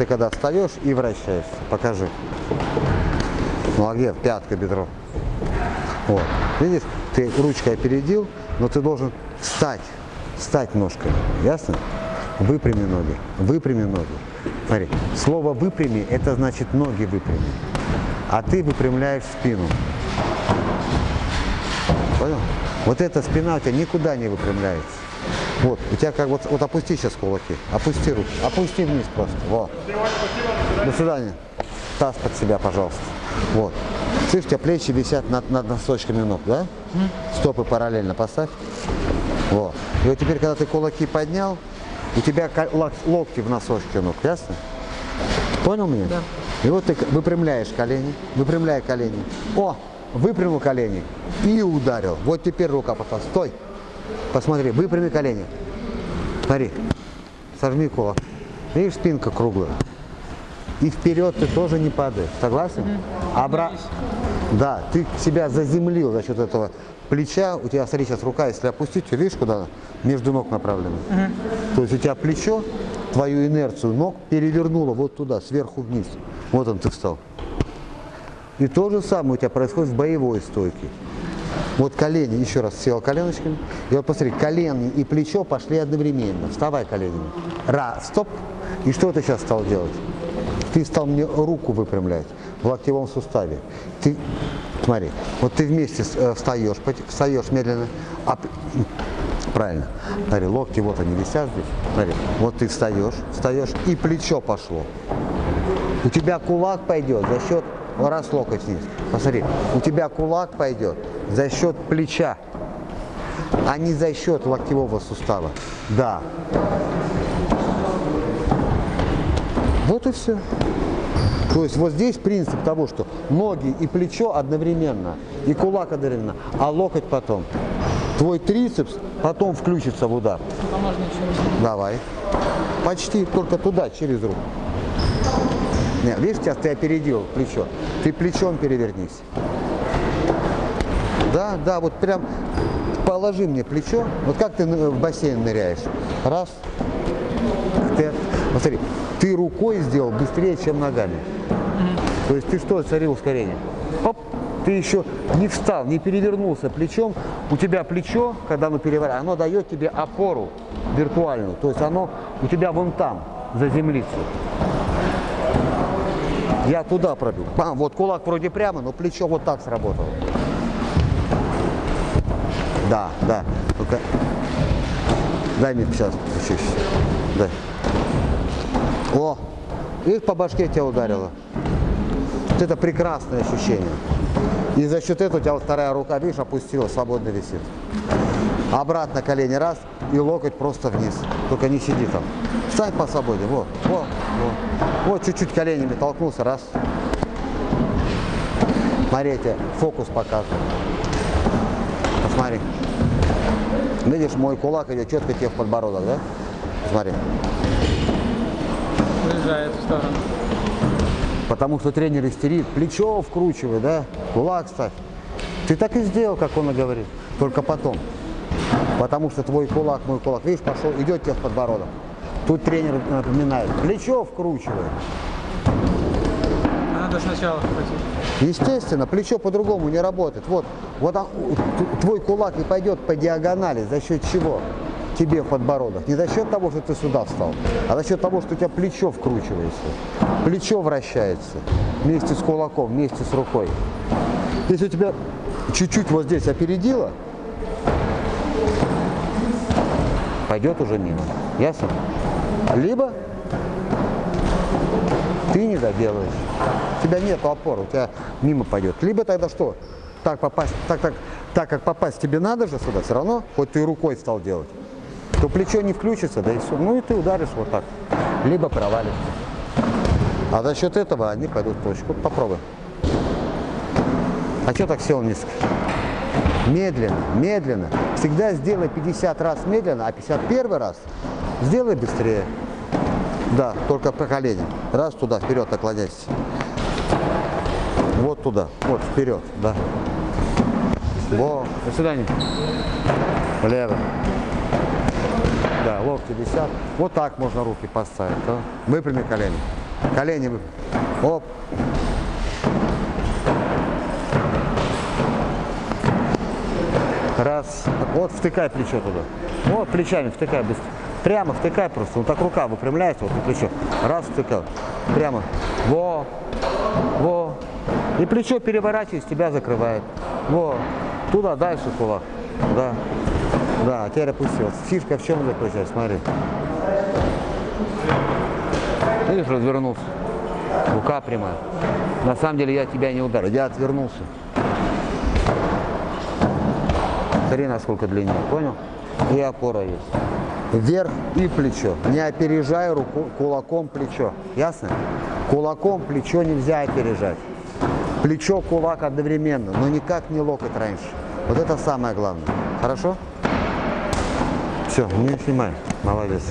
ты когда встаешь и вращаешься. Покажи. Молодец, пятка, бедро. Вот. Видишь, ты ручкой опередил, но ты должен встать, встать ножкой. Ясно? Выпрями ноги, выпрями ноги. Смотри, слово выпрями, это значит ноги выпрями. А ты выпрямляешь спину. Понял? Вот эта спина у тебя никуда не выпрямляется. Вот, у тебя как вот, вот опусти сейчас кулаки, опусти руки, опусти вниз просто, вот. До свидания. Таз под себя, пожалуйста. Вот. Слышь, у тебя плечи висят над, над носочками ног, да? Стопы параллельно поставь. Вот. И вот теперь, когда ты кулаки поднял, у тебя локти в носочке ног, ясно? Понял меня? Да. И вот ты выпрямляешь колени, выпрямляй колени. О, выпрямил колени и ударил. Вот теперь рука пошла. Стой. Посмотри, выпрями колени. Смотри, сожми кулак. Видишь, спинка круглая. И вперед ты тоже не падаешь. Согласен? Угу. Обра... Да, ты себя заземлил за счет этого плеча. У тебя, смотри, сейчас рука, если опустить, видишь, куда между ног направлена. Угу. То есть у тебя плечо, твою инерцию ног перевернуло вот туда, сверху вниз. Вот он, ты встал. И то же самое у тебя происходит в боевой стойке. Вот колени, еще раз сел коленочками. И вот посмотри, колени и плечо пошли одновременно. Вставай коленями. Раз, стоп. И что ты сейчас стал делать? Ты стал мне руку выпрямлять в локтевом суставе. Ты, смотри, вот ты вместе э, встаешь, встаешь медленно, а, правильно, смотри, локти вот они висят здесь, смотри, вот ты встаешь, встаешь, и плечо пошло. У тебя кулак пойдет за счет раз локоть вниз. Посмотри, у тебя кулак пойдет за счет плеча, а не за счет локтевого сустава. Да. Вот и все. То есть вот здесь принцип того, что ноги и плечо одновременно, и кулак одновременно, а локоть потом. Твой трицепс потом включится в удар. Давай. Почти только туда, через руку. Нет, видишь, сейчас ты опередил плечо. Ты плечом перевернись. Да, да, вот прям положи мне плечо. Вот как ты в бассейн ныряешь. Раз. Ты, смотри, ты рукой сделал быстрее, чем ногами. То есть ты что, царил ускорение? Оп, ты еще не встал, не перевернулся плечом. У тебя плечо, когда оно переворачивается, оно дает тебе опору виртуальную. То есть оно у тебя вон там, заземлится. Я туда пробил. Бам, вот кулак вроде прямо, но плечо вот так сработало. Да, да. Только дай мне сейчас чуть Дай. О, и по башке тебя ударило. Вот это прекрасное ощущение. И за счет этого у тебя вторая рука, видишь, опустилась, свободно висит. Обратно колени раз, и локоть просто вниз. Только не сиди там. Встань по свободе. Вот, вот, вот. Вот чуть-чуть коленями толкнулся, раз. Смотрите, фокус показывает. Посмотри. Видишь, мой кулак идет четко тебе в подбородок, да? Смотри. Уезжает в сторону. Потому что тренер истерит, плечо вкручивай, да? Кулак ставь. Ты так и сделал, как он и говорит. Только потом. Потому что твой кулак, мой кулак, видишь, пошел, идет тебе в подбородок. Тут тренер напоминает, плечо вкручивает. Надо сначала вкрутить. Естественно, плечо по-другому не работает. Вот, вот твой кулак не пойдет по диагонали, за счет чего? Тебе в подбородок. Не за счет того, что ты сюда встал, а за счет того, что у тебя плечо вкручивается. Плечо вращается вместе с кулаком, вместе с рукой. Если у тебя чуть-чуть вот здесь опередило, пойдет уже мимо. Ясно? Либо ты не доделаешь. Тебя нет опоры, у тебя мимо пойдет. Либо тогда что? Так попасть, так, так, так как попасть тебе надо же сюда, все равно, хоть ты рукой стал делать, то плечо не включится, да и все. Ну и ты ударишь вот так. Либо провалишься. А за счет этого они пойдут в точку. Попробуй. А что так сел низко? Медленно, медленно. Всегда сделай 50 раз медленно, а 51 раз Сделай быстрее. Да, только по колени. Раз туда, вперед наклоняйся. Вот туда, вот вперед, да. Во, до свидания. Влево. Да, локти висят. Вот так можно руки поставить. Да? Выпрями колени. Колени выпрям. Оп. Раз. Вот втыкай плечо туда. Вот плечами втыкай быстро. Прямо втыкай просто. Вот так рука выпрямляется, вот на плечо. Раз втыкал. Прямо. Во. Во. И плечо переворачиваясь, тебя закрывает. Во. Туда, дальше кулак. Да. Да, теперь опустил. Фишка в чем заключается? Смотри. Видишь, развернулся. Рука прямая. На самом деле я тебя не ударил. Я отвернулся. Смотри, насколько длиннее. Понял? И опора есть. Вверх и плечо. Не опережай руку, кулаком плечо. Ясно? Кулаком плечо нельзя опережать. Плечо, кулак одновременно, но никак не локоть раньше. Вот это самое главное. Хорошо? Все, не снимай. Молодец.